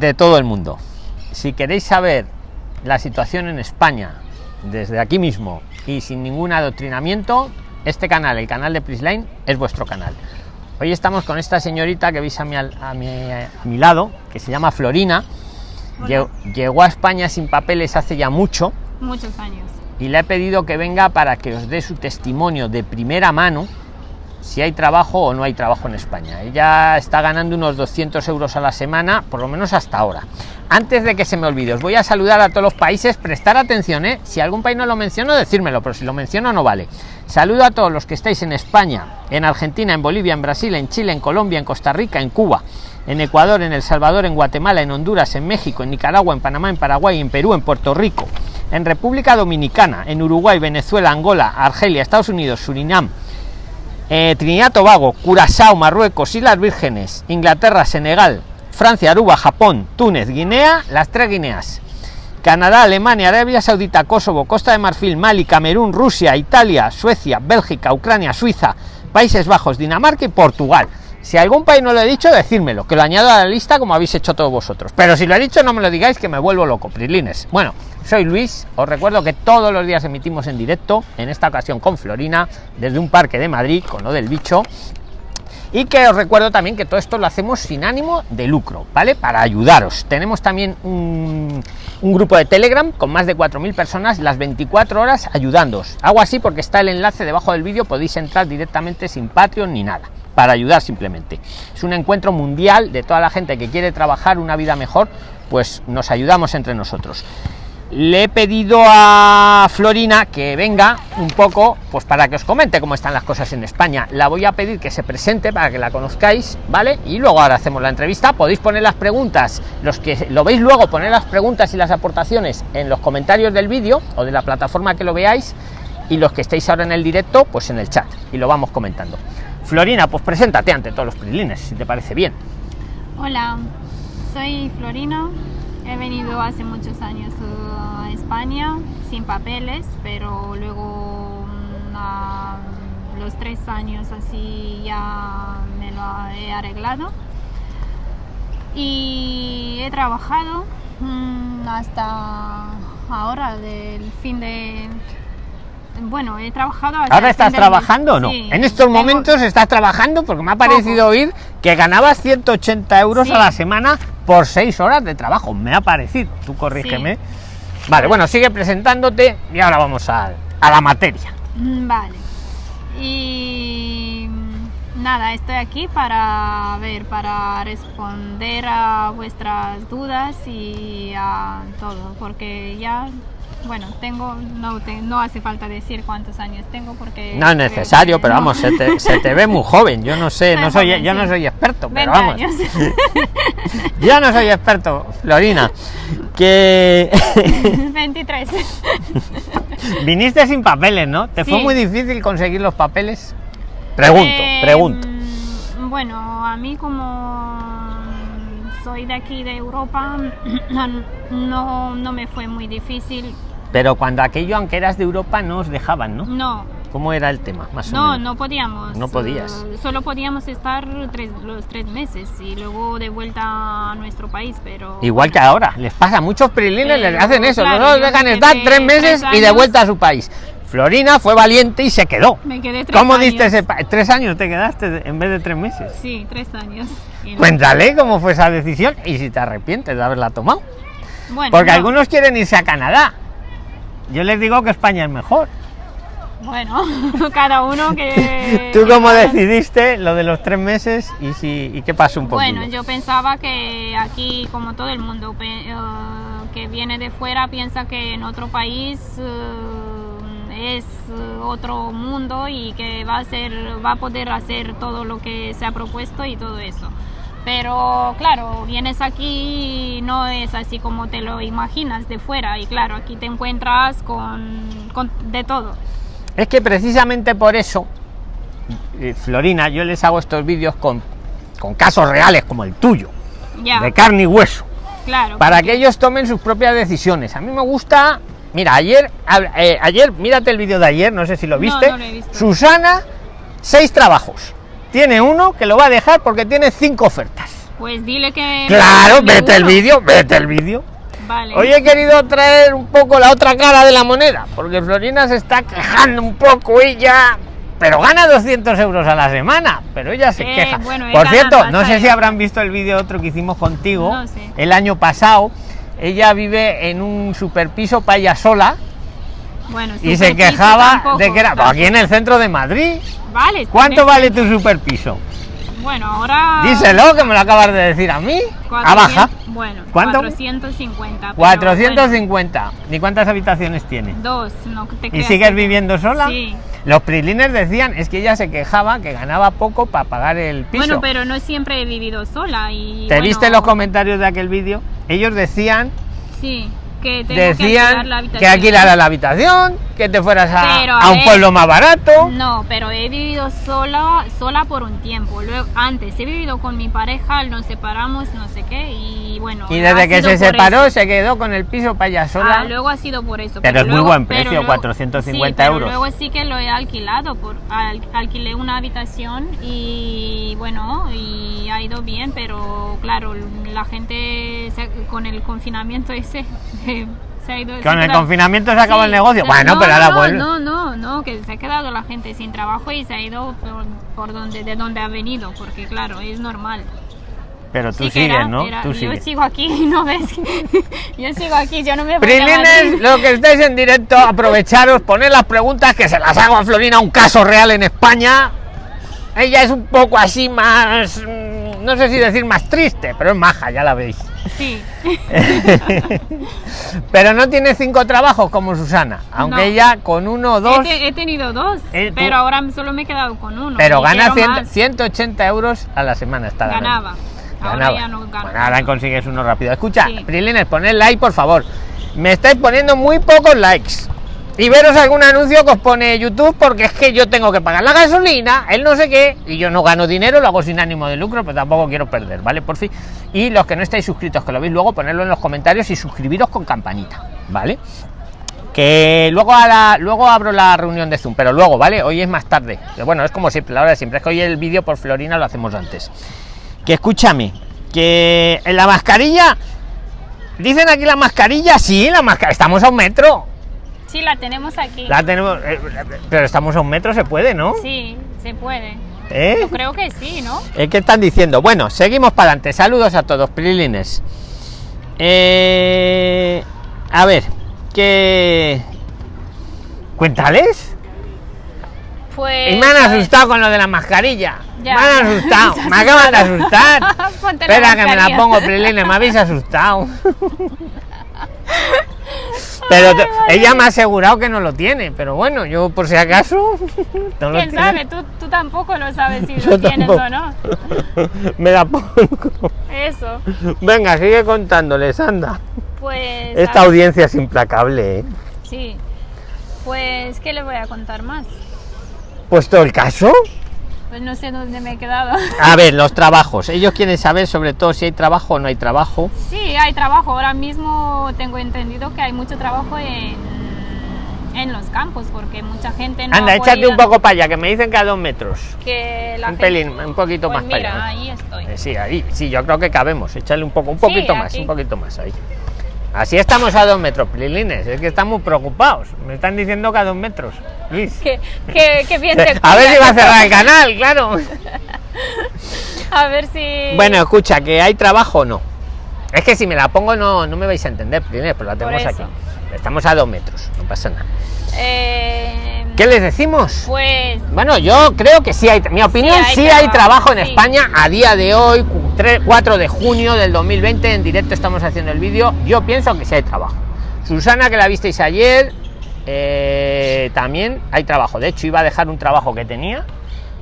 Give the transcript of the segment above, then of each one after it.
de todo el mundo. Si queréis saber la situación en España desde aquí mismo y sin ningún adoctrinamiento, este canal, el canal de Prisline, es vuestro canal. Hoy estamos con esta señorita que veis a mi, a mi, a mi lado, que se llama Florina. Llegó a España sin papeles hace ya mucho. Muchos años. Y le he pedido que venga para que os dé su testimonio de primera mano si hay trabajo o no hay trabajo en España. Ella está ganando unos 200 euros a la semana, por lo menos hasta ahora. Antes de que se me olvide, os voy a saludar a todos los países, prestar atención, ¿eh? si algún país no lo menciono, decírmelo, pero si lo menciono no vale. Saludo a todos los que estáis en España, en Argentina, en Bolivia, en Brasil, en Chile, en Colombia, en Costa Rica, en Cuba, en Ecuador, en El Salvador, en Guatemala, en Honduras, en México, en Nicaragua, en Panamá, en Paraguay, en Perú, en Puerto Rico, en República Dominicana, en Uruguay, Venezuela, Angola, Argelia, Estados Unidos, Surinam, eh, Trinidad Tobago, Curazao, Marruecos, Islas Vírgenes, Inglaterra, Senegal, Francia, Aruba, Japón, Túnez, Guinea, las tres Guineas, Canadá, Alemania, Arabia Saudita, Kosovo, Costa de Marfil, Mali, Camerún, Rusia, Italia, Suecia, Bélgica, Ucrania, Suiza, Países Bajos, Dinamarca y Portugal. Si algún país no lo he dicho, decírmelo, que lo añado a la lista como habéis hecho todos vosotros. Pero si lo he dicho, no me lo digáis que me vuelvo loco, Prilines. Bueno, soy Luis, os recuerdo que todos los días emitimos en directo, en esta ocasión con Florina, desde un parque de Madrid, con lo del bicho. Y que os recuerdo también que todo esto lo hacemos sin ánimo de lucro, ¿vale? Para ayudaros. Tenemos también un, grupo de Telegram con más de 4.000 personas las 24 horas ayudándoos. Hago así porque está el enlace debajo del vídeo, podéis entrar directamente sin Patreon ni nada para ayudar simplemente. Es un encuentro mundial de toda la gente que quiere trabajar una vida mejor, pues nos ayudamos entre nosotros. Le he pedido a Florina que venga un poco, pues para que os comente cómo están las cosas en España. La voy a pedir que se presente para que la conozcáis, ¿vale? Y luego ahora hacemos la entrevista. Podéis poner las preguntas, los que lo veis luego, poner las preguntas y las aportaciones en los comentarios del vídeo o de la plataforma que lo veáis. Y los que estéis ahora en el directo, pues en el chat. Y lo vamos comentando. Florina, pues preséntate ante todos los prilines, si te parece bien. Hola, soy Florina. He venido hace muchos años a España sin papeles, pero luego a los tres años así ya me lo he arreglado. Y he trabajado hasta ahora del fin de bueno, he trabajado. ¿Ahora estás trabajando o no? Sí, en estos tengo... momentos estás trabajando porque me ha parecido oír que ganabas 180 euros sí. a la semana por 6 horas de trabajo. Me ha parecido, tú corrígeme. Sí. Vale, bueno, sigue presentándote y ahora vamos a, a la materia. Vale. Y nada, estoy aquí para ver, para responder a vuestras dudas y a todo, porque ya bueno, tengo, no, te, no hace falta decir cuántos años tengo porque... No es necesario, que, pero no. vamos, se te, se te, ve muy joven, yo no sé, no soy, yo no soy experto, pero vamos. Años. yo no soy experto, Florina, que... 23. Viniste sin papeles, ¿no? ¿Te sí. fue muy difícil conseguir los papeles? Pregunto, eh, pregunto. Bueno, a mí como soy de aquí de Europa, no, no me fue muy difícil. Pero cuando aquello, aunque eras de Europa, no os dejaban, ¿no? No. ¿Cómo era el tema? Más no, o menos? no podíamos. No podías. Uh, solo podíamos estar tres, los tres meses y luego de vuelta a nuestro país, pero... Igual que ahora, les pasa, muchos prilines les hacen eso, claro, no los dejan estar tres meses tres y de vuelta a su país. Florina fue valiente y se quedó. Me quedé tres ¿Cómo años. diste ese tres años te quedaste en vez de tres meses? Sí, tres años. Cuéntale cómo fue esa decisión y si te arrepientes de haberla tomado. Bueno, Porque no. algunos quieren irse a Canadá. Yo les digo que España es mejor. Bueno, cada uno que... ¿Tú cómo decidiste lo de los tres meses y, si, y qué pasó un poco? Bueno, yo pensaba que aquí, como todo el mundo uh, que viene de fuera, piensa que en otro país... Uh, es otro mundo y que va a ser va a poder hacer todo lo que se ha propuesto y todo eso pero claro vienes aquí y no es así como te lo imaginas de fuera y claro aquí te encuentras con, con de todo es que precisamente por eso eh, Florina yo les hago estos vídeos con, con casos reales como el tuyo ya. de carne y hueso claro para porque... que ellos tomen sus propias decisiones a mí me gusta Mira, ayer, eh, ayer, mírate el vídeo de ayer, no sé si lo viste. No, no lo Susana, seis trabajos. Tiene uno que lo va a dejar porque tiene cinco ofertas. Pues dile que... Claro, vete el vídeo, vete el vídeo. Vale. Hoy he querido traer un poco la otra cara de la moneda, porque Florina se está quejando un poco ella, pero gana 200 euros a la semana, pero ella se Eh, queja. bueno, Por cierto, no sé si habrán visto el vídeo otro que hicimos contigo No sé. el año pasado. Ella vive en un superpiso para ella sola Bueno, y se quejaba tampoco, de que era aquí en el centro de Madrid. Vale. ¿Cuánto vale tu superpiso? Bueno, ahora... Díselo, que me lo acabas de decir a mí. A baja. 400 Bueno, ¿Cuánto? 450. pero 450. ¿Y cuántas habitaciones tiene? bueno, dos, no te ¿Y sigues que- viviendo sola? Sí. Los prilines decían, es que ella se quejaba que ganaba poco para pagar el piso. Bueno, pero no siempre he vivido sola y... ¿Te bueno, viste los comentarios de aquel vídeo? Ellos decían, Sí, que tengo que alquilar decían la que habitación. alquilara la habitación, que te fueras a, Pero, a a un ver, pueblo más barato. No, pero he vivido sola, sola por un tiempo. Luego, antes he vivido con mi pareja, nos separamos, no sé qué, y bueno. Y desde que se separó eso. se quedó con el piso para ella sola. Ah, luego ha sido por eso. Pero es muy luego- buen pero precio, luego- 450 sí, pero euros. Luego sí que lo he alquilado, por, al- alquilé una habitación y bueno, y ha ido bien, pero claro, la gente se- con el confinamiento ese se ha ido. se Con el confinamiento se acabó Sí, el negocio. bueno, no, pero ahora no, vuelve. No, no, no, que se ha quedado la gente sin trabajo y se ha ido por, por donde, de donde ha venido, porque claro, es normal. Pero tú Sí sigues, era- ¿no? era- Tú yo sigues. sigo aquí, no ves. yo sigo aquí, yo no me voy a Prilines, lo que estáis en directo, aprovecharos, poner las preguntas que se las hago a Florina, un caso real en España. Ella es un poco así más, mm, no sé si decir más triste, pero es maja, ya la veis. Sí. pero no tiene cinco trabajos como Susana, aunque No. ella con uno o He, dos, te- he tenido dos, Eh, tú- pero ahora solo me he quedado con uno. pero gana quiero 100 más. 180 euros a la semana. Está ganando. Ganaba. Ahora Ganaba. ya no gano. Bueno, ahora consigues uno rápido. Escucha, Sí. Prilines, poned like, por favor. Me estáis poniendo muy pocos likes. Y veros algún anuncio que os pone YouTube, porque es que yo tengo que pagar la gasolina, el no sé qué, y yo no gano dinero, lo hago sin ánimo de lucro, pero tampoco quiero perder, ¿vale? Por fin. Y los que no estáis suscritos, que lo veis luego, ponedlo en los comentarios y suscribiros con campanita, ¿vale? Que luego, a luego abro la reunión de Zoom, pero luego, ¿vale? Hoy es más tarde. Que Bueno, es como siempre, la hora de siempre. Es que hoy el vídeo por Florina lo hacemos antes. Que escúchame, que en la mascarilla. Dicen aquí la mascarilla, sí, la mascarilla. Estamos a un metro. Sí, la tenemos aquí. La tenemos. eh, pero estamos a un metro, se puede, ¿no? Sí, se puede. ¿Eh? Yo creo que sí, ¿no? Eh, ¿Qué están diciendo? Bueno, seguimos para adelante. Saludos a todos, Prilines. Eh, a ver, que. Cuéntales. Pues. Y me han ver, asustado con lo de la mascarilla. Ya. Me han asustado. Me acaban de asustar. Espera que me la pongo, Prilines. Me habéis asustado. Pero ella me ha asegurado que no lo tiene. Pero bueno, yo por si acaso. no ¿Quién sabe? Tú, tú tampoco lo sabes si Yo lo tienes tampoco. o no. me la pongo. Eso. Venga, sigue contándoles, anda. Pues. Esta audiencia es implacable, ¿eh? Sí. Pues, ¿qué le voy a contar más? Puesto el caso. Pues no sé dónde me he quedado. A ver, los trabajos. Ellos quieren saber sobre todo si hay trabajo o no hay trabajo. Sí, hay trabajo. Ahora mismo tengo entendido que hay mucho trabajo en, en los campos porque mucha gente no Anda, ha échate un poco para allá, que me dicen que a dos metros. que la un gente- pelín, un poquito Pues más para mira, allá. ahí estoy. Eh, Sí, ahí, sí, yo creo que cabemos. Échale un poco, un Sí, poquito más, aquí. un poquito más ahí. Así estamos a dos metros, Prilines. Es que estamos preocupados. Me están diciendo que a dos metros. Luis. Que bien te A ver si va a cerrar el canal, claro. A ver si. Bueno, escucha, que hay trabajo o no. Es que si me la pongo no, no me vais a entender, Prilines, pero la tenemos aquí. Estamos a dos metros, no pasa nada. Eh, ¿Qué les decimos? Pues. Bueno, yo creo que sí hay, mi opinión, hay sí hay, trabajo, en sí. España a día de hoy, cu- tre- 4 de junio del 2020, en directo estamos haciendo el vídeo, yo pienso que sí hay trabajo. Susana, que la visteis ayer, eh, también hay trabajo, de hecho iba a dejar un trabajo que tenía,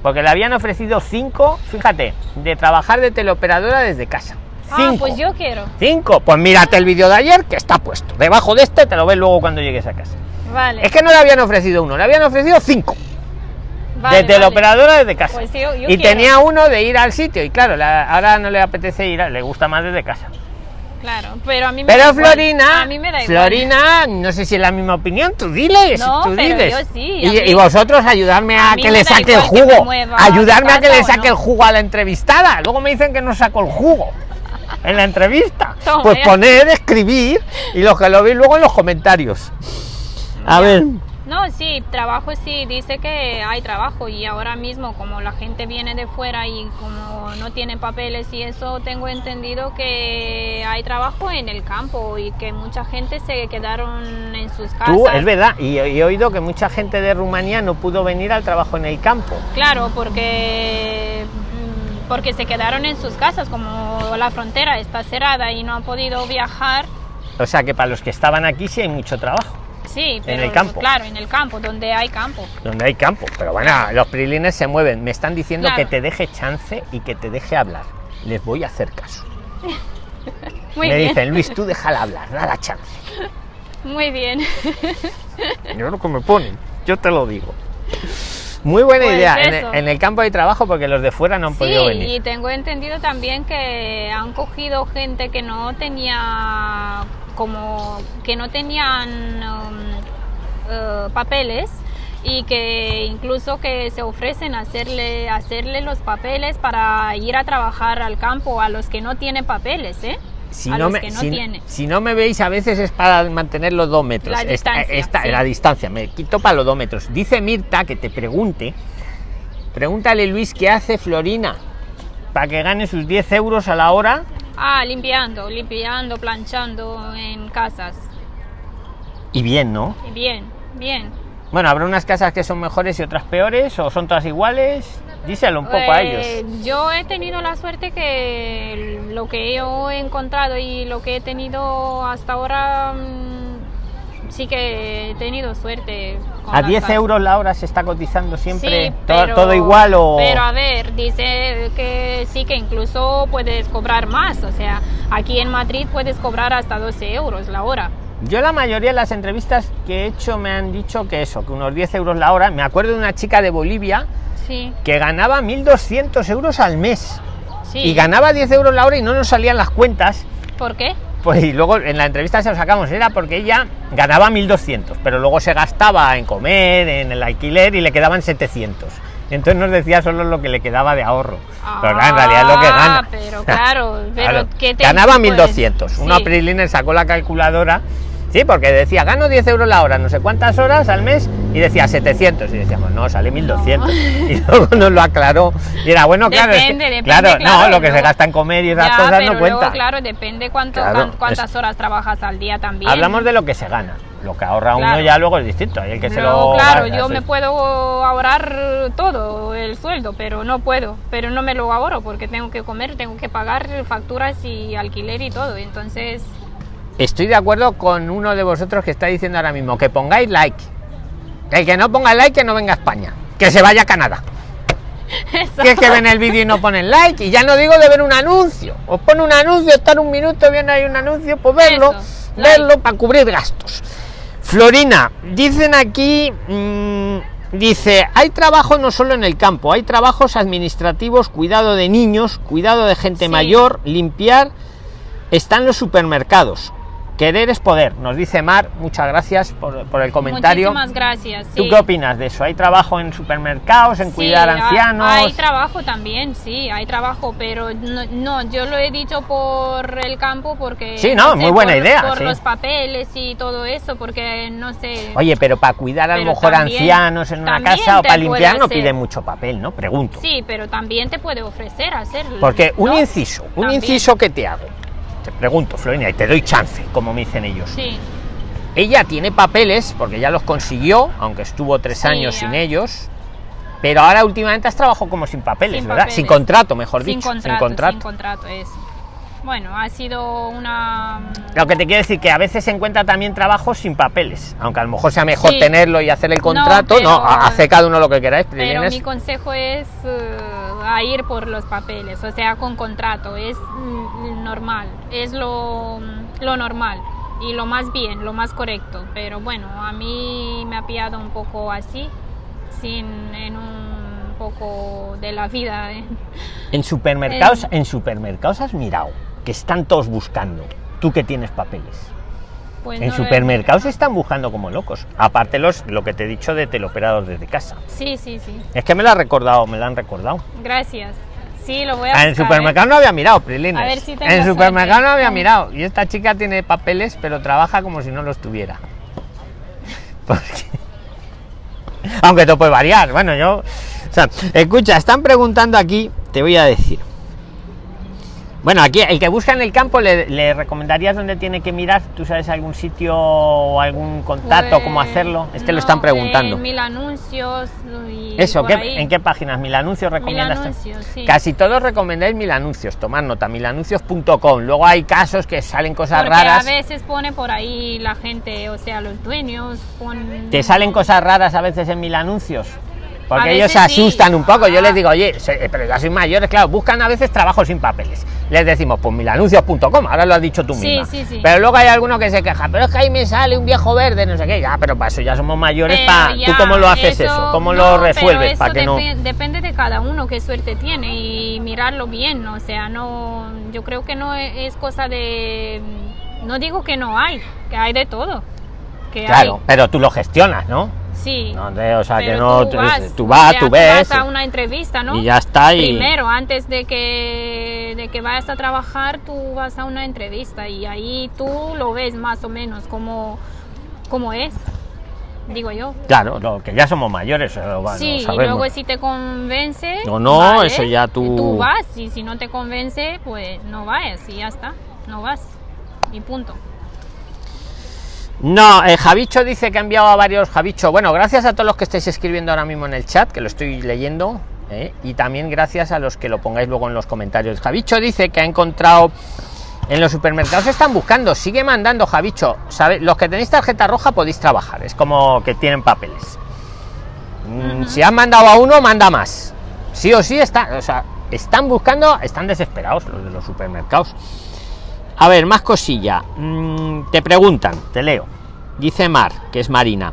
porque le habían ofrecido 5, fíjate, de trabajar de teleoperadora desde casa. Ah, Cinco. pues yo quiero. Cinco, pues mírate el vídeo de ayer que está puesto. Debajo de este te lo ves luego cuando llegues a casa. Vale. Es que no le habían ofrecido uno, le habían ofrecido cinco vale, de vale. teleoperadora desde casa. Pues yo- yo y quiero. tenía uno de ir al sitio y claro, la- ahora no le apetece ir, a- le gusta más desde casa. Claro, pero a mí me Pero da igual. Florina, a mí me da igual. Florina, no sé si es la misma opinión, tú diles, No, tú pero diles. yo sí, y, vosotros ayudarme a, que le saque el jugo, ayudarme a que le saque no. el jugo a la entrevistada. Luego me dicen que no saco el jugo en la entrevista. Toma pues poner, escribir y los que lo veis luego en los comentarios. A ver, No, sí, trabajo sí, dice que hay trabajo y ahora mismo como la gente viene de fuera y como no tienen papeles y eso, tengo entendido que hay trabajo en el campo y que mucha gente se quedaron en sus casas. tú, es verdad, y, y he oído que mucha gente de Rumanía no pudo venir al trabajo en el campo. Claro, porque mm, porque se quedaron en sus casas, como la frontera está cerrada y no han podido viajar. O sea que para los que estaban aquí sí hay mucho trabajo. Sí, pero el campo. claro, en el campo, donde hay campo. donde hay campo. Pero bueno, los prilines se mueven. Me están diciendo Claro. que te deje chance y que te deje hablar. Les voy a hacer caso. Muy Me bien, dicen, Luis, tú déjala hablar, nada chance. muy bien. Yo lo que me ponen, yo te lo digo. Muy buena Pues idea. En el, en el campo hay trabajo porque los de fuera no han Sí, podido venir. y tengo entendido también que han cogido gente que no tenía como que no tenían um, eh, papeles y que incluso que se ofrecen a hacerle hacerle los papeles para ir a trabajar al campo a los que no tienen papeles, ¿eh? Si a no, los me, que no si, tienen. si no me veis, a veces es para mantener los dos metros. La Esta- distancia, esta- sí. La distancia, me quito para los dos metros. Dice Mirta que te pregunte, pregúntale Luis qué hace Florina para que gane sus 10 euros a la hora. Ah, limpiando, limpiando, planchando en casas. Y bien, ¿no? Y Bien, bien. Bueno, habrá unas casas que son mejores y otras peores, o son todas iguales. Díselo un poco a Eh, ellos. Yo he tenido la suerte que lo que yo he encontrado y lo que he tenido hasta ahora mm, sí que he tenido suerte. con ¿A las 10 casas. euros la hora se está cotizando siempre? Sí, ¿Todo, igual o...? Pero a ver, dice que sí que incluso puedes cobrar más. O sea, aquí en Madrid puedes cobrar hasta 12 euros la hora. Yo la mayoría de las entrevistas que he hecho me han dicho que eso, que unos 10 euros la hora. Me acuerdo de una chica de Bolivia Sí, que ganaba 1.200 euros al mes. sí. Y ganaba 10 euros la hora y no nos salían las cuentas. ¿Por qué? Pues y luego en la entrevista se lo sacamos, era porque ella ganaba 1.200, pero luego se gastaba en comer, en el alquiler y le quedaban 700. Entonces nos decía solo lo que le quedaba de ahorro. pero en realidad es lo que Ah, gana. pero claro, pero Claro. ¿qué te- Ganaba pues, 1.200. Una sí. Priliner sacó la calculadora. Sí, porque decía, gano 10 euros la hora, no sé cuántas horas al mes, y decía 700. Y decíamos, no, sale 1200. Y luego nos lo aclaró. Y era, bueno, claro, es que- Depende, claro, no, lo que se gasta en comer y esas Ya, cosas pero no luego, cuenta. claro, depende cuánto, Claro, cuán- cuántas es- horas trabajas al día también. Hablamos de lo que se gana. Lo que ahorra uno ya luego es distinto. El que se lo claro, yo me puedo ahorrar todo el sueldo, pero no puedo, pero no me lo ahorro porque tengo que comer, tengo que pagar facturas y alquiler y todo, entonces Estoy de acuerdo con uno de vosotros que está diciendo ahora mismo que pongáis like. El que no ponga like que no venga a España. Que se vaya a Canadá. eso. que es que ven el vídeo y no ponen like y ya no digo de ver un anuncio os pone un anuncio estar un minuto viendo ahí un anuncio pues verlo Eso, verlo para cubrir gastos Florina dicen aquí mm, dice hay trabajo no solo en el campo hay trabajos administrativos cuidado de niños cuidado de gente Sí. mayor limpiar están los supermercados querer es poder nos dice Mar muchas gracias por, por el comentario Muchísimas gracias. ¿Tú qué opinas de eso? ¿Hay trabajo en supermercados, en Sí, cuidar ancianos? Hay trabajo también, sí, hay trabajo, pero no, no, yo lo he dicho por el campo porque... Sí, no, muy buena por- idea, Por sí. los papeles y todo eso, porque no sé... Oye, pero para cuidar a lo mejor también- ancianos en una casa o para limpiar no piden mucho papel, ¿no? Pregunto. Sí, pero también te puede ofrecer hacerlo. Porque un ¿no? inciso, un También. inciso que te hago. Te pregunto, Florina, y te doy chance, como me dicen ellos. Sí, Ella tiene papeles, porque ya los consiguió, aunque estuvo tres Sí, años ya. sin ellos. Pero ahora últimamente has trabajado como sin papeles, Sin ¿verdad? papeles. Sin contrato, mejor sin dicho. contrato, sin contrato. sin contrato, eso. Bueno, ha sido una... Lo que te quiero decir que a veces se encuentra también trabajos sin papeles, aunque a lo mejor sea mejor Sí. tenerlo y hacer el contrato, no, pero- ha- hace cada uno lo que queráis. Pero Prilines. mi consejo es eh, a ir por los papeles, o sea, con contrato, es mm, normal, es lo, lo normal y lo más bien, lo más correcto. Pero bueno, a mí me ha pillado un poco así, sin en un poco de la vida. ¿eh? En supermercados, Eh. en supermercados has mirado que están todos buscando Tú que tienes papeles. Pues en no supermercados se están buscando como locos. Aparte los, lo que te he dicho de teleoperados desde casa. Sí, sí, sí. Es que me lo ha recordado, me lo han recordado. Gracias. Sí, lo voy a Ah, en el buscar, supermercado no había mirado, Prilines. A ver si tengo en el supermercado no había mirado. Y esta chica tiene papeles, pero trabaja como si no los tuviera. Porque- Aunque te puede variar. Bueno, yo. O sea, escucha, están preguntando aquí, te voy a decir. Bueno, aquí el que busca en el campo le, le recomendarías dónde tiene que mirar. ¿Tú sabes algún sitio o algún contacto, cómo Pues, hacerlo? Es que lo están preguntando. eh, mil anuncios y Eso, ¿qué-. ¿en qué páginas? Mil anuncios Mil recomiendas. anuncios, sí. Casi todos recomendáis mil anuncios, tomad nota, milanuncios.com. Luego hay casos que salen cosas Porque raras. a veces pone por ahí la gente, o sea, los dueños ponen... Te salen cosas raras a veces en mil anuncios. Porque A ellos se sí. asustan un poco. Yo les digo, oye, se- pero ya sois mayores, claro, buscan a veces trabajo sin papeles. Les decimos, pues milanuncios.com, ahora lo has dicho tú Sí, misma. sí, sí. Pero luego hay alguno que se queja, pero es que ahí me sale un viejo verde, no sé qué. Ya, pero para eso ya somos mayores. Pero pa- ¿Tú cómo lo haces eso? ¿Cómo no, lo resuelves? eso Para que no. depe- Depende de cada uno qué suerte tiene y mirarlo bien. O sea, no, yo creo que no e- es cosa de. No digo que no hay, que hay de todo. Que Claro, hay. pero tú lo gestionas, ¿no? Sí. No, de- o sea, que no. tú vas, tú vas, ves. vas a una entrevista, ¿no? Y ya está. Y... Primero, antes de que, de que vayas a trabajar, tú vas a una entrevista y ahí tú lo ves más o menos como, como es, digo yo. Claro, lo que ya somos mayores, lo sí, y luego si te convence... O no, eso ya tú- Tú vas y si no te convence, pues no vayas y ya está, no vas. Y punto. No, eh, Javicho dice que ha enviado a varios. Javicho, bueno, gracias a todos los que estáis escribiendo ahora mismo en el chat, que lo estoy leyendo, eh, y también gracias a los que lo pongáis luego en los comentarios. Javicho dice que ha encontrado. En los supermercados están buscando, sigue mandando Javicho. ¿sabe? Los que tenéis tarjeta roja podéis trabajar, es como que tienen papeles. Mm, Si han mandado a uno, manda más. Sí o sí está, o sea, están buscando, están desesperados los de los supermercados. A ver, más cosilla. Mm, te preguntan, te leo. Dice Mar, que es Marina.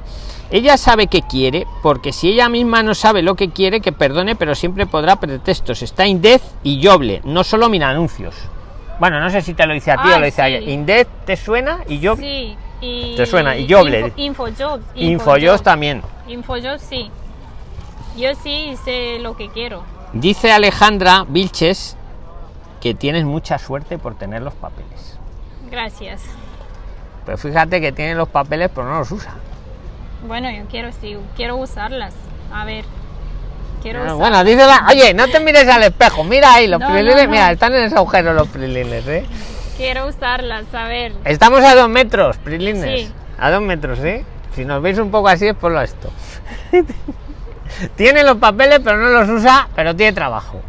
Ella sabe que quiere, porque si ella misma no sabe lo que quiere, que perdone, pero siempre podrá pretextos. Está Indez y Joble, no solo mira anuncios. Bueno, no sé si te lo dice a ti o Ah, lo dice a sí. ella. Indez, ¿te suena? Y yo, Sí, y... ¿Te suena? Y Joble. Info, Infojobs. Infojobs también. Infojobs, sí. Yo sí sé lo que quiero. Dice Alejandra Vilches que tienes mucha suerte por tener los papeles. Gracias. Pero fíjate que tiene los papeles, pero no los usa. Bueno, yo quiero sí, quiero usarlas. A ver. Quiero Ah, usar- bueno, dice la- Oye, no te mires al espejo, mira ahí los No, no, prilines, no. mira, están en ese agujero los prilines, ¿eh? Quiero usarlas, a ver. Estamos a dos metros, prilines. Sí. A dos metros, ¿eh? Si nos veis un poco así es por lo esto. tiene los papeles, pero no los usa, pero tiene trabajo.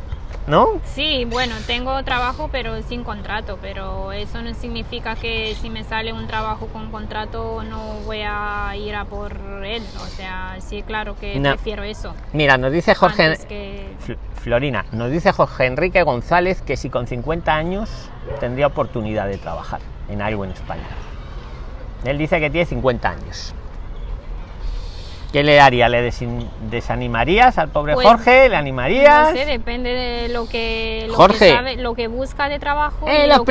¿No? Sí, bueno, tengo trabajo pero sin contrato, pero eso no significa que si me sale un trabajo con contrato no voy a ir a por él. O sea, sí, claro que No. prefiero eso. Mira, nos dice Jorge. que- Florina, nos dice Jorge Enrique González que si con 50 años tendría oportunidad de trabajar en algo en España. Él dice que tiene 50 años. ¿Qué le haría? ¿Le desin- desanimarías al pobre Pues, Jorge? ¿Le animarías? No sé, depende de lo que, lo Jorge. que sabe, lo que busca de trabajo Eh, y, los lo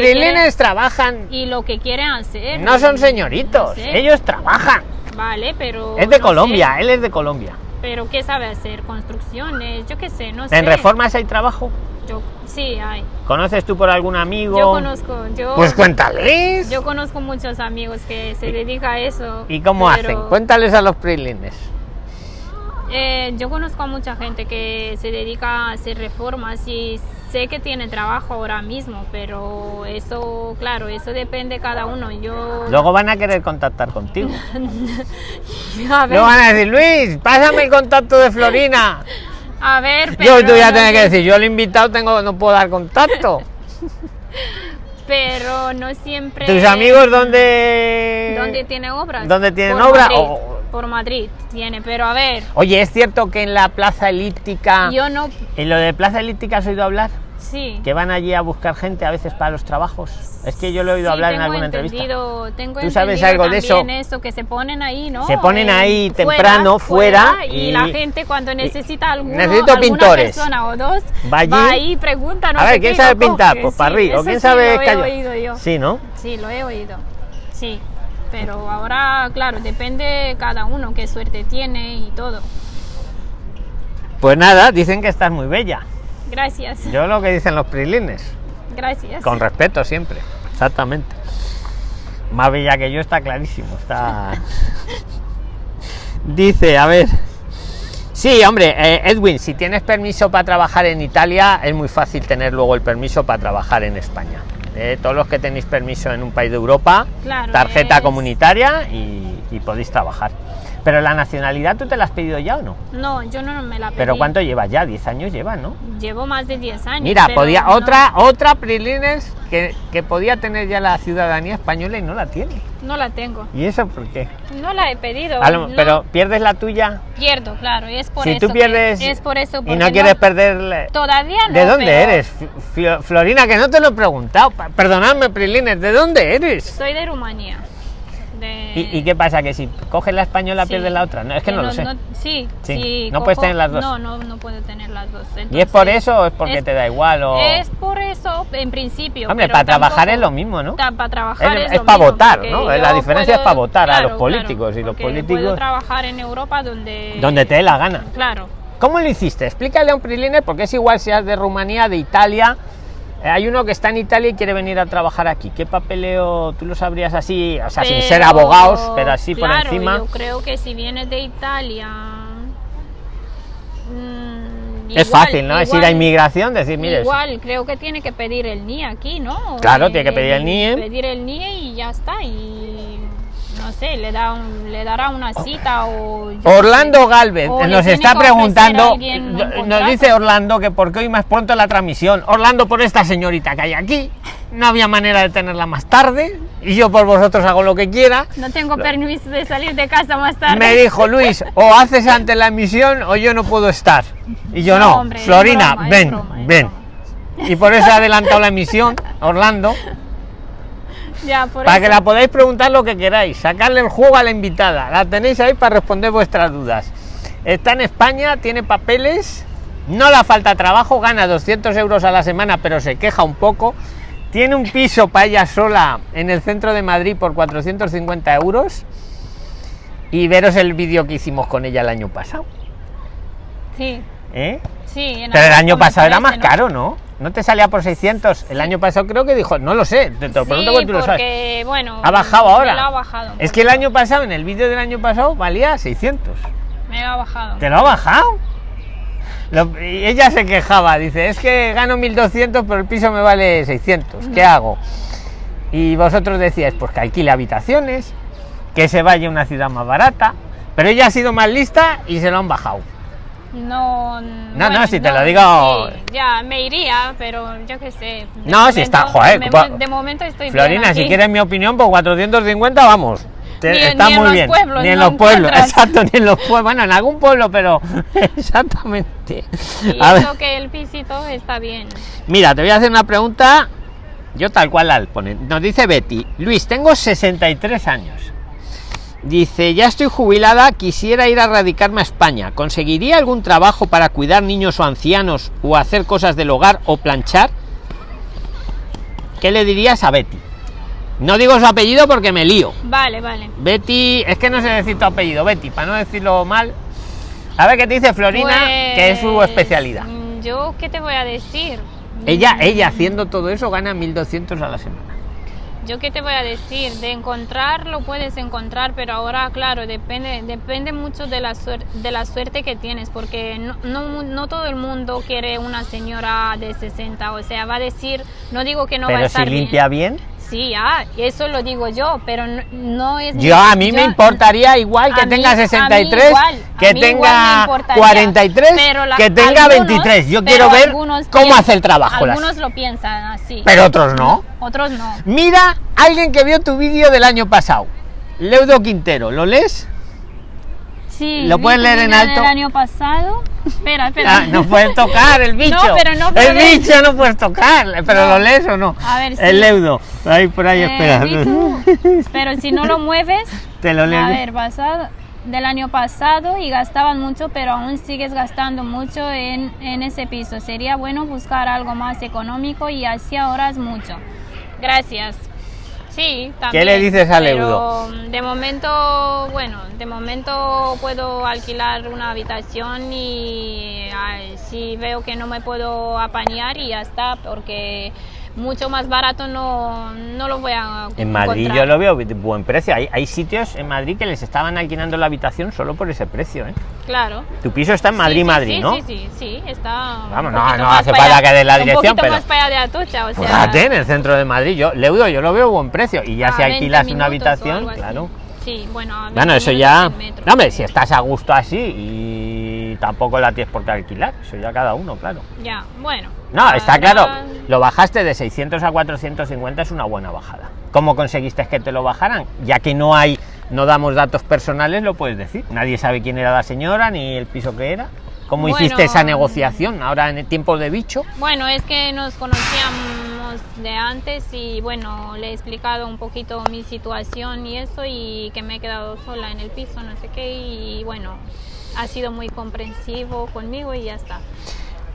trabajan. y lo que quieren hacer. No son señoritos, No sé. ellos trabajan. Vale, pero Es de no Colombia, sé. él es de Colombia. Pero ¿qué sabe hacer? Construcciones, yo qué sé, no sé. ¿En reformas hay trabajo? Yo, sí, hay. ¿Conoces tú por algún amigo? Yo conozco, yo, Pues cuéntales. yo conozco muchos amigos que se dedican a eso. ¿Y cómo pero, hacen? Cuéntales a los prilines. Eh, yo conozco a mucha gente que se dedica a hacer reformas y sé que tiene trabajo ahora mismo, pero eso, claro, eso depende de cada uno. Yo, Luego van a querer contactar contigo. a ver, Luego van a decir, Luis, pásame el contacto de Florina. a ver, Yo pero tú ya no tienes que decir, yo el invitado tengo, no puedo dar contacto. pero no siempre. ¿Tus amigos dónde? ¿Dónde tiene obras? ¿Dónde tienen Por obra? Madrid, O- Por Madrid tiene, pero a ver, Oye, ¿es cierto que en la plaza elíptica... yo no. ¿En lo de plaza elíptica has oído hablar? Sí. que van allí a buscar gente a veces para los trabajos. Es que yo lo he oído Sí, hablar en alguna entrevista. Tengo ¿Tú sabes algo de eso? eso? Que se ponen ahí, ¿no? Se ponen Eh, ahí temprano, fuera, y, y- la gente cuando necesita alguno, necesito alguna pintores. persona o dos, Va allí. ahí y pregunta, no a ver, ¿quién sabe pintar? coge. Pues para Sí, arriba. ¿O quién sí sabe lo he oído yo. Sí, ¿no? Sí, lo he oído. Sí. Pero ahora, claro, depende cada uno qué suerte tiene y todo. Pues nada, dicen que estás muy bella. Gracias. Yo lo que dicen los prilines. Gracias. Con respeto siempre. Exactamente. Más bella que yo está clarísimo. Está. Dice, a ver. Sí, hombre, eh, Edwin, si tienes permiso para trabajar en Italia, es muy fácil tener luego el permiso para trabajar en España. Eh, todos los que tenéis permiso en un país de Europa, Claro, tarjeta es- comunitaria y, y podéis trabajar. Pero la nacionalidad, ¿tú te la has pedido ya o no? No, yo no me la pedí. Pero ¿cuánto llevas ya? 10 años llevas, ¿no? Llevo más de 10 años. Mira, podía no- otra otra Prilines que, que podía tener ya la ciudadanía española y no la tiene. No la tengo. ¿Y eso por qué? No la he pedido. Lo- no pero pierdes la tuya. pierdo, claro. y Es por si eso. tú que- pierdes es por eso. y no quieres perder. Todavía no. ¿De dónde pero eres? F- Florina, que no te lo he preguntado. Perdonadme, Prilines, ¿de dónde eres? Soy de Rumanía. ¿Y, y qué pasa? ¿Que si coges la española Sí. pierdes la otra? No, es que, no, lo sé. sí, Sí, sí, no puedes tener las dos. No, no, no puedo tener las dos. ¿Y es por eso o es porque es- te da igual? O... Es por eso, en principio. Hombre, pero para trabajar es lo mismo, ¿no? Para trabajar Es- es, es lo para mismo, votar, ¿no? La diferencia es para votar a los claro, políticos, y los políticos- Puedo trabajar en Europa donde. Donde te dé la gana. Claro. ¿Cómo lo hiciste? Explícale a un Prilines porque es igual seas de Rumanía, de Italia. Eh, Hay uno que está en Italia y quiere venir a trabajar aquí. ¿Qué papeleo tú lo sabrías así? O sea, sin ser abogados, pero así por encima. Yo creo que si vienes de Italia. mm, es igual- fácil, ¿no? es ir a inmigración, decir, mire, Igual, creo que tiene que pedir el NIE aquí, ¿no? Claro, Eh, tiene que pedir el NIE. Pedir el NIE y ya está. Y no sé, le, da un- le dará una cita o. qué Orlando. Galvez O le nos está preguntando, nos dice Orlando que porque hoy más pronto la transmisión. Orlando por esta señorita que hay aquí, no había manera de tenerla más tarde y yo por vosotros hago lo que quiera. No tengo permiso de salir de casa más tarde. Me dijo Luis, o haces antes la emisión o yo no puedo estar. Y yo No, no, hombre, es Florina, broma, ven, broma, ven. Y por eso he adelantado la emisión, Orlando, Ya, por para eso. que la podáis preguntar lo que queráis, sacarle el juego a la invitada. La tenéis ahí para responder vuestras dudas. Está en España, tiene papeles, no le falta trabajo, gana 200 euros a la semana, pero se queja un poco. Tiene un piso para ella sola en el centro de Madrid por 450 euros. Y veros el vídeo que hicimos con ella el año pasado. Sí, ¿eh? sí. en Pero el año pasado era más caro, ¿no? ¿No te salía por 600? El año pasado creo que dijo, no lo sé, te, te lo pregunto Sí, porque tú lo sabes. bueno, ¿Ha bajado me ahora? lo ha bajado. Es que el año pasado, en el vídeo del año pasado, valía 600. Me lo ha bajado. ¿Te lo ha bajado? Lo- y ella se quejaba, dice, es que gano 1200, pero el piso me vale 600. ¿Qué hago? Y vosotros decíais, pues que alquile habitaciones, que se vaya a una ciudad más barata. Pero ella ha sido más lista y se lo han bajado. No, No, no, si te lo digo- sí, ya, me iría, pero yo qué sé. No, si está- joder, de, pa- de momento estoy bien Florina, si aquí. quieres mi opinión, por 450 vamos. Te- Ni en- está ni en muy los bien. pueblos ni en no los pueblos, exacto, ni en los pueblos. Bueno, en algún pueblo, pero exactamente. Y A ver, eso que el pisito está bien. mira, te voy a hacer una pregunta. Yo tal cual la pone. Nos dice Betty, Luis, tengo 63 años. Dice, ya estoy jubilada, quisiera ir a radicarme a España. ¿Conseguiría algún trabajo para cuidar niños o ancianos o hacer cosas del hogar o planchar? ¿Qué le dirías a Betty? No digo su apellido porque me lío. Vale, vale. Betty, es que no sé decir tu apellido, Betty, para no decirlo mal. A ver qué te dice Florina, que es su Pues, especialidad. mm, Yo, ¿qué te voy a decir? Ella, Mm, ella haciendo todo eso gana 1200 a la semana. Yo qué te voy a decir, de encontrar lo puedes encontrar, pero ahora claro, depende depende mucho de la suerte de la suerte que tienes, porque no, no, no todo el mundo quiere una señora de 60, o sea, va a decir, no digo que no va a Pero si estar limpia bien, bien. Sí, ah, eso lo digo yo, pero no, no es yo a mí me importaría igual que tenga a mí 63, igual, a que tenga importaría, 43, pero la- que tenga algunos- 23. Yo quiero ver cómo hace el trabajo. las- Algunos lo piensan así, Pero otros no. otros no. Mira, alguien que vio tu vídeo del año pasado. Leudo Quintero, ¿lo lees? Sí, ¿Lo tu leer en alto? del año pasado. Espera, espera. Ah, no puedes tocar el bicho. No, pero no el puedes. bicho no puedes tocar. Pero No. lo lees o no. A ver, sí. El leudo. Ahí por ahí, Eh, espera. pero si no lo mueves, Te lo leo. a ver, pasado del año pasado y gastaban mucho, pero aún sigues gastando mucho en, en ese piso. Sería bueno buscar algo más económico y así ahorras mucho. Gracias. Sí, también. le dices al pero, Eudo? De momento, bueno, de momento puedo alquilar una habitación y ay, si veo que no me puedo apañar y ya está, porque mucho más barato no, no lo voy a En Madrid encontrar. yo lo veo de buen precio. Hay, hay sitios en Madrid que les estaban alquilando la habitación solo por ese precio. ¿eh? Claro. Tu piso está en Madrid, sí, Madrid, sí, ¿no? Sí, sí, sí, está. Vamos, un no, poquito hace falta que dé la Un dirección, poquito pero- más para allá de Atocha, o sea. Fíjate, en el centro de Madrid, yo, Leudo, yo lo veo buen precio. Y ya si 20 alquilas una habitación, claro. Sí, bueno. a Bueno, 20 eso ya. No, hombre, si estás a gusto así y tampoco la tienes por qué alquilar, eso ya cada uno, claro. Ya, bueno. No, está claro, lo bajaste de 600 a 450 es una buena bajada. ¿Cómo conseguiste que te lo bajaran? Ya que no hay, no damos datos personales, lo puedes decir. Nadie sabe quién era la señora ni el piso que era. ¿Cómo Bueno, hiciste esa negociación ahora en el tiempo de bicho? Bueno, es que nos conocíamos de antes y bueno, le he explicado un poquito mi situación y eso y que me he quedado sola en el piso, no sé qué, y bueno, ha sido muy comprensivo conmigo y ya está.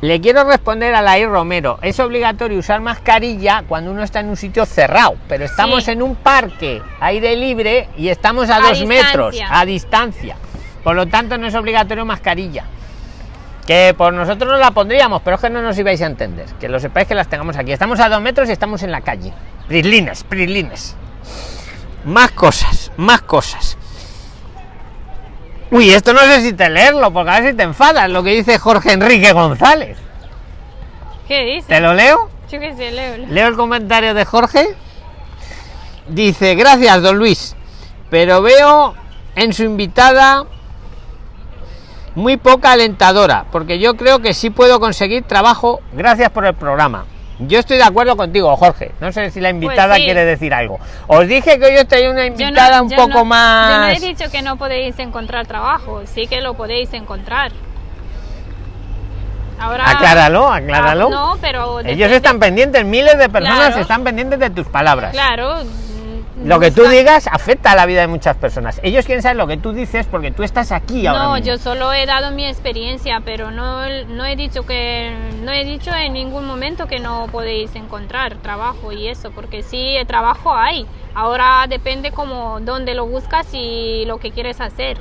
Le quiero responder a Lair Romero. Es obligatorio usar mascarilla cuando uno está en un sitio cerrado, pero estamos Sí. en un parque, aire libre, y estamos a, A dos metros, distancia. a distancia. Por lo tanto, no es obligatorio mascarilla. Que por nosotros no la pondríamos, pero es que no nos ibais a entender. Que lo sepáis que las tengamos aquí. Estamos a dos metros y estamos en la calle. Prislines, prislines. Más cosas, más cosas. Uy, esto no sé si te leerlo, porque a ver si te enfadas lo que dice Jorge Enrique González. ¿Qué dice? ¿Te lo leo? Yo qué sé, leo. leo. Leo el comentario de Jorge. Dice, gracias, don Luis. Pero veo en su invitada muy poca alentadora, porque yo creo que sí puedo conseguir trabajo. Gracias por el programa. Yo estoy de acuerdo contigo, Jorge. No sé si la invitada Pues sí. quiere decir algo. Os dije que hoy os traía una no- invitada un poco no- más. Yo no he dicho que no podéis encontrar trabajo, sí que lo podéis encontrar. Ahora. Acláralo, acláralo. Ah, no, pero. Ellos están pendientes, miles de personas Claro. están pendientes de tus palabras. Claro. Lo que tú digas afecta a la vida de muchas personas. Ellos quieren saber lo que tú dices porque tú estás aquí ahora. No, mismo. yo solo he dado mi experiencia, pero no, no he dicho que no he dicho en ningún momento que no podéis encontrar trabajo y eso, porque sí el trabajo hay. Ahora depende como dónde lo buscas y lo que quieres hacer.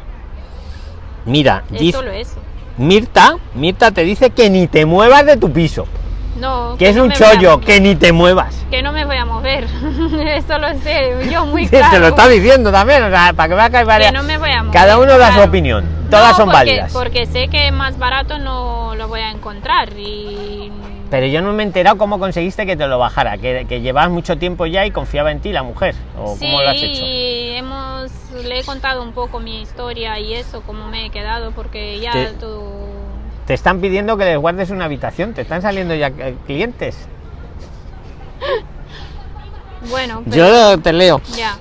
Mira, Es dice- solo eso. Mirta, Mirta te dice que ni te muevas de tu piso, No. que es no un chollo, que ni te muevas. que no me voy a mover. eso lo sé yo muy Sí, claro. Te lo está diciendo también, o sea, para que veas que hay varias. Que no me voy a mover. Cada uno da su opinión, todas No, son porque- válidas. Porque sé que más barato no lo voy a encontrar y Pero yo no me he enterado cómo conseguiste que te lo bajara, que, que llevabas mucho tiempo ya y confiaba en ti la mujer, o sí, cómo lo has hecho. hemos, le he contado un poco mi historia y eso, cómo me he quedado, porque ya tú... Te están pidiendo que les guardes una habitación, te están saliendo ya eh, clientes. Bueno, pero Yo te leo. ya.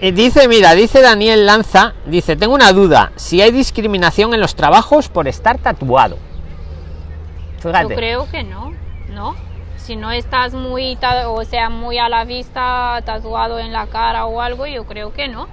Y dice, mira, dice Daniel Lanza, dice, tengo una duda, si hay discriminación en los trabajos por estar tatuado. Yo creo que no, ¿no? Si no estás muy, o sea, muy a la vista, tatuado en la cara o algo, yo creo que no.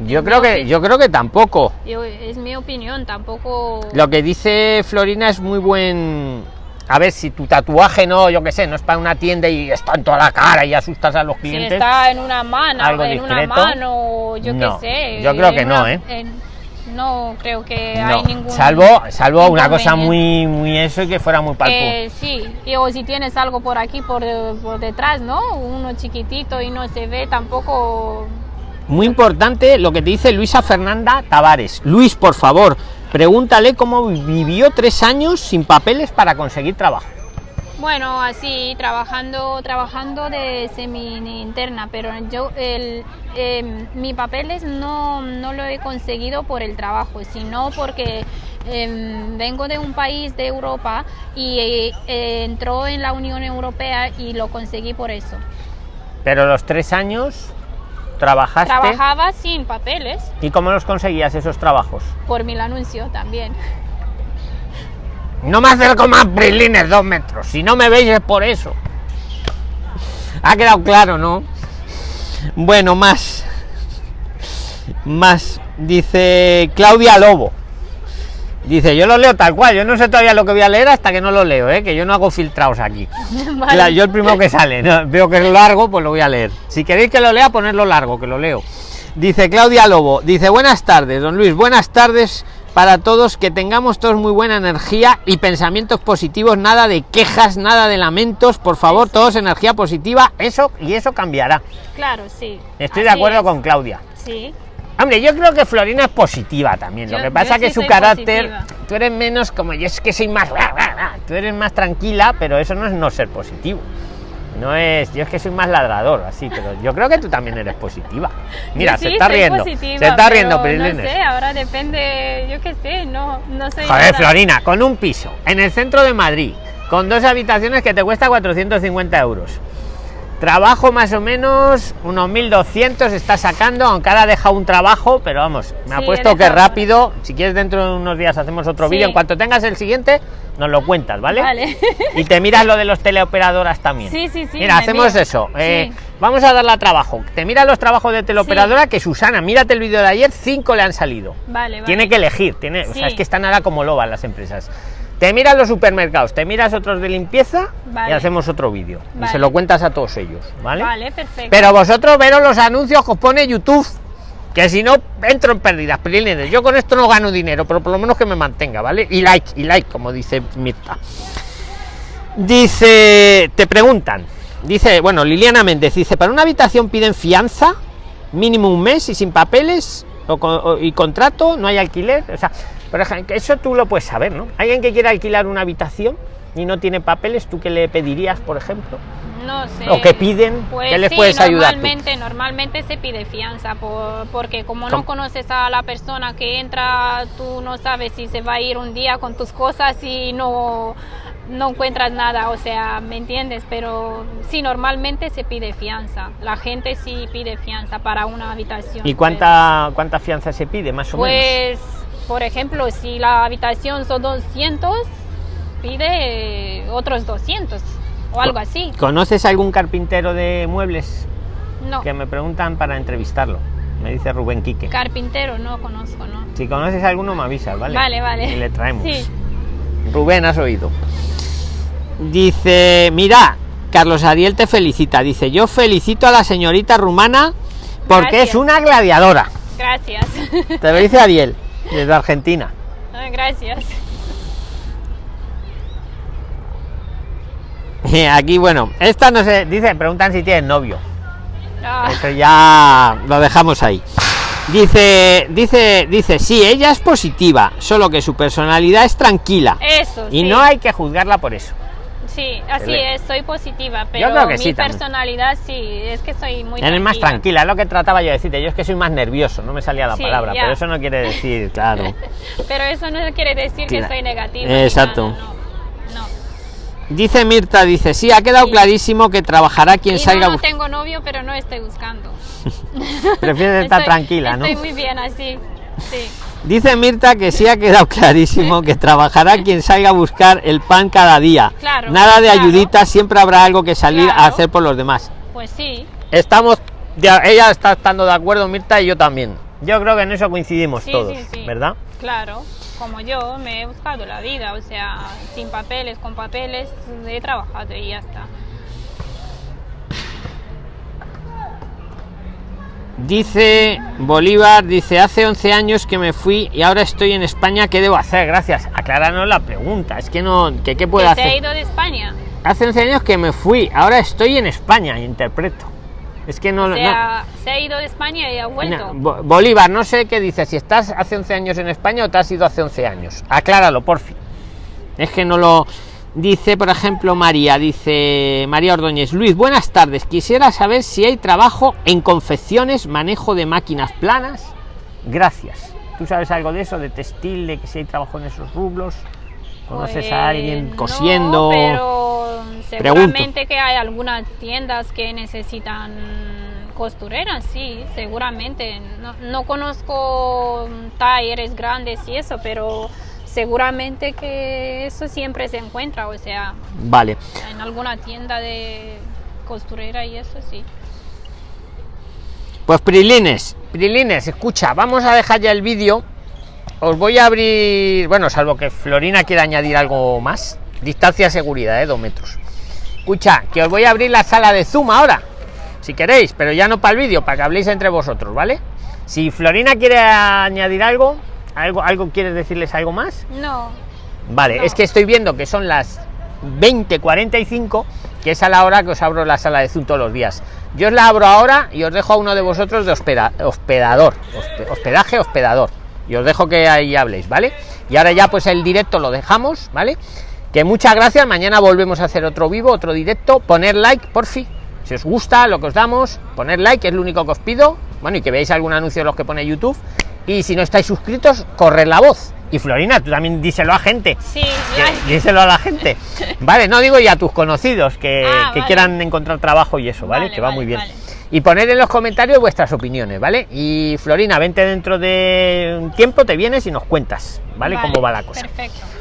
Yo creo que, yo creo que tampoco. Yo, es mi opinión, tampoco... Lo que dice Florina es muy buen. A ver, si tu tatuaje no, yo qué sé, no es para una tienda y está en toda la cara y asustas a los Si clientes. está en una mano, algo en una mano, yo no. qué sé. Yo creo que no, ¿eh? en- no creo que No, hay ningún. salvo, salvo una cosa muy, muy eso y que fuera muy palpo. Eh, sí, y, o si tienes algo por aquí, por, por detrás, ¿no? Uno chiquitito y no se ve tampoco. Muy importante lo que te dice Luisa Fernanda Tavares. Luis, por favor, pregúntale cómo vivió tres años sin papeles para conseguir trabajo. Bueno, así, trabajando, trabajando de semi interna, pero yo, el, em, mi papeles no, no lo he conseguido por el trabajo, sino porque em, vengo de un país de Europa y eh, eh, entró en la Unión Europea y lo conseguí por eso. Pero los tres años trabajaste. Trabajaba sin papeles. ¿Y cómo los conseguías esos trabajos? Por mi anuncio también. No me acerco más brilines dos metros. Si no me veis es por eso. Ha quedado claro, ¿no? Bueno, más. Más. Dice Claudia Lobo. Dice, yo lo leo tal cual, yo no sé todavía lo que voy a leer hasta que no lo leo, ¿eh? que yo no hago filtrados aquí. Vale. Yo el primero que sale, veo que es largo, pues lo voy a leer. Si queréis que lo lea, ponerlo largo, que lo leo. Dice Claudia Lobo, dice, buenas tardes, don Luis, buenas tardes para todos, que tengamos todos muy buena energía y pensamientos positivos, nada de quejas, nada de lamentos, por favor, todos energía positiva, eso y eso cambiará. Claro, sí. Estoy de acuerdo con Claudia. Sí. Hombre, yo creo que Florina es positiva también. lo que pasa es que su carácter, tú eres menos como yo, es que soy más. Tú eres más tranquila, pero eso no es no ser positivo. No es, yo es que soy más ladrador, así, pero yo creo que tú también eres positiva. Mira, se está riendo. se está riendo, No sé, ahora depende, yo qué sé, no, no sé. Joder, Florina, con un piso en el centro de Madrid, con dos habitaciones que te cuesta 450 euros Trabajo más o menos unos 1200 está sacando, aunque ahora ha dejado un trabajo, pero vamos, me ha puesto que rápido. Si quieres, dentro de unos días hacemos otro vídeo. En cuanto tengas el siguiente, nos lo cuentas, ¿vale? Vale. Y te miras lo de los teleoperadoras también. Sí, sí, sí. Mira, hacemos eso. Eh, vamos a darle a trabajo. Te miras los trabajos de teleoperadora que Susana, mírate el vídeo de ayer, cinco le han salido. Vale, Tiene que elegir, tiene, o sea, es que está nada como loba las empresas. Te miras los supermercados, te miras otros de limpieza y hacemos otro vídeo. Y se lo cuentas a todos ellos, ¿vale? Vale, perfecto. Pero vosotros veros los anuncios que os pone YouTube, que si no entro en pérdidas, Yo con esto no gano dinero, pero por lo menos que me mantenga, ¿vale? Y like, y like, como dice Mirta. Dice, te preguntan, dice, bueno, Liliana Méndez dice, para una habitación piden fianza, mínimo un mes y sin papeles y contrato, no hay alquiler, o sea, por ejemplo, eso tú lo puedes saber, ¿no? Alguien que quiera alquilar una habitación y no tiene papeles, ¿tú qué le pedirías, por ejemplo? No sé. ¿O qué piden? Pues ¿Qué les sí, puedes ayudar? Normalmente, normalmente se pide fianza, por, porque como no conoces a la persona que entra, tú no sabes si se va a ir un día con tus cosas y no, no encuentras nada, o sea, ¿me entiendes? Pero sí, normalmente se pide fianza. La gente sí pide fianza para una habitación. ¿Y cuánta, cuánta fianza se pide, más o menos? Pues por ejemplo, si la habitación son 200, pide otros 200 o algo así. ¿Conoces algún carpintero de muebles? No. Que me preguntan para entrevistarlo. Me dice Rubén Quique. Carpintero, no conozco, ¿no? Si conoces alguno, me avisas, ¿vale? Vale, vale. Y le traemos. Sí. Rubén, has oído. Dice, mira, Carlos Ariel te felicita. Dice, yo felicito a la señorita rumana porque es una gladiadora. Gracias. Te lo dice Ariel desde Argentina. gracias. Aquí, bueno, esta no sé, dice, preguntan si tienen novio. Ah. Eso ya lo dejamos ahí. Dice, dice, dice, sí, ella es positiva, solo que su personalidad es tranquila. Eso. Y no hay que juzgarla por eso. Sí, así es, soy positiva, pero mi personalidad sí, es que soy muy Eres más tranquila, es lo que trataba yo de decirte, yo es que soy más nervioso, no me salía la palabra, pero eso no quiere decir, claro. pero eso no quiere decir que soy negativa. Exacto. no, Dice Mirta, dice, sí, ha quedado clarísimo que trabajará quien salga... No, tengo novio, pero no estoy buscando. Prefieres estar tranquila, ¿no? Estoy muy bien así, sí. Dice Mirta que sí ha quedado clarísimo que trabajará quien salga a buscar el pan cada día. Nada de ayudita, siempre habrá algo que salir a hacer por los demás. Pues sí. Estamos, ella está estando de acuerdo, Mirta, y yo también. Yo creo que en eso coincidimos todos, ¿verdad? Claro, como yo me he buscado la vida, o sea, sin papeles, con papeles, he trabajado y ya está. Dice Bolívar, dice, hace 11 años que me fui y ahora estoy en España, ¿qué debo hacer? Gracias. Acláranos la pregunta, es que no, que qué puedo hacer. ¿Se ha ido de España? Hace 11 años que me fui, ahora estoy en España, interpreto. Es que no, se ha ido de España y ha vuelto. Bolívar, no sé qué dice, si estás hace 11 años en España o te has ido hace 11 años. Acláralo, por fin. Es que no lo... Dice, por ejemplo, María, dice María Ordóñez, Luis, buenas tardes. Quisiera saber si hay trabajo en confecciones, manejo de máquinas planas. Gracias. ¿Tú sabes algo de eso, de textil, de que si hay trabajo en esos rublos? ¿Conoces a pues alguien cosiendo? pero seguramente que hay algunas tiendas que necesitan Costurera, sí, seguramente. No, no conozco talleres grandes y eso, pero seguramente que eso siempre se encuentra, o sea, Vale. en alguna tienda de costurera y eso sí. Pues Prilines, Prilines, escucha, vamos a dejar ya el vídeo. Os voy a abrir, bueno, salvo que Florina quiera añadir algo más. Distancia de seguridad, ¿eh? Dos metros. Escucha, que os voy a abrir la sala de Zoom ahora, si queréis, pero ya no para el vídeo, para que habléis entre vosotros, ¿vale? Si Florina quiere añadir algo, algo, algo quieres decirles algo más. No, Vale, No. es que estoy viendo que son las 20:45, que es a la hora que os abro la sala de Zoom todos los días. Yo os la abro ahora y os dejo a uno de vosotros de hospeda- hospedador, hospe- hospedaje, hospedador. Y os dejo que ahí habléis, ¿vale? Y ahora ya pues el directo lo dejamos, ¿vale? Que muchas gracias, mañana volvemos a hacer otro vivo, otro directo. Poner like, por fin. Si os gusta lo que os damos, poner like, es lo único que os pido. Bueno, y que veáis algún anuncio de los que pone YouTube. Y si no estáis suscritos, corred la voz. Y Florina, tú también díselo a gente. sí, Que- díselo a la gente. Vale, no digo ya a tus conocidos que, Ah, que vale. quieran encontrar trabajo y eso, ¿vale? Vale, que va vale, muy bien. Vale. Y poner en los comentarios vuestras opiniones, ¿vale? Y Florina, vente dentro de un tiempo, te vienes y nos cuentas, ¿vale? Cómo va la cosa. Perfecto.